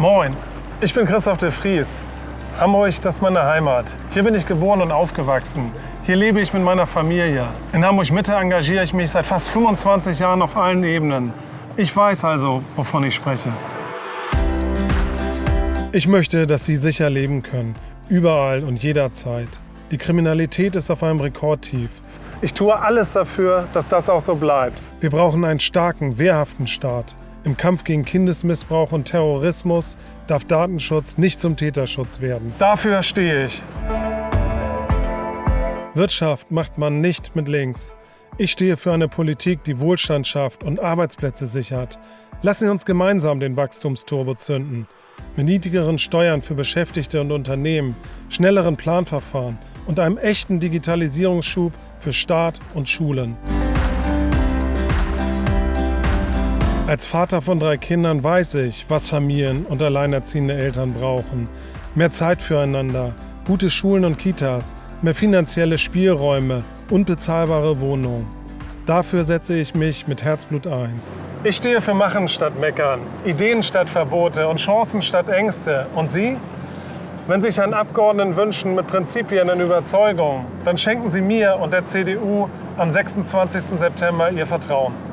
Moin, ich bin Christoph de Vries. Hamburg, das ist meine Heimat. Hier bin ich geboren und aufgewachsen. Hier lebe ich mit meiner Familie. In Hamburg-Mitte engagiere ich mich seit fast 25 Jahren auf allen Ebenen. Ich weiß also, wovon ich spreche. Ich möchte, dass Sie sicher leben können. Überall und jederzeit. Die Kriminalität ist auf einem Rekordtief. Ich tue alles dafür, dass das auch so bleibt. Wir brauchen einen starken, wehrhaften Staat. Im Kampf gegen Kindesmissbrauch und Terrorismus darf Datenschutz nicht zum Täterschutz werden. Dafür stehe ich. Wirtschaft macht man nicht mit links. Ich stehe für eine Politik, die Wohlstand schafft und Arbeitsplätze sichert. Lassen Sie uns gemeinsam den Wachstumsturbo zünden. Mit niedrigeren Steuern für Beschäftigte und Unternehmen, schnelleren Planverfahren und einem echten Digitalisierungsschub für Staat und Schulen. Als Vater von drei Kindern weiß ich, was Familien und alleinerziehende Eltern brauchen. Mehr Zeit füreinander, gute Schulen und Kitas, mehr finanzielle Spielräume und bezahlbare Wohnungen. Dafür setze ich mich mit Herzblut ein. Ich stehe für Machen statt Meckern, Ideen statt Verbote und Chancen statt Ängste. Und Sie? Wenn sich ein Abgeordneten wünschen mit Prinzipien und Überzeugung, dann schenken Sie mir und der CDU am 26. September Ihr Vertrauen.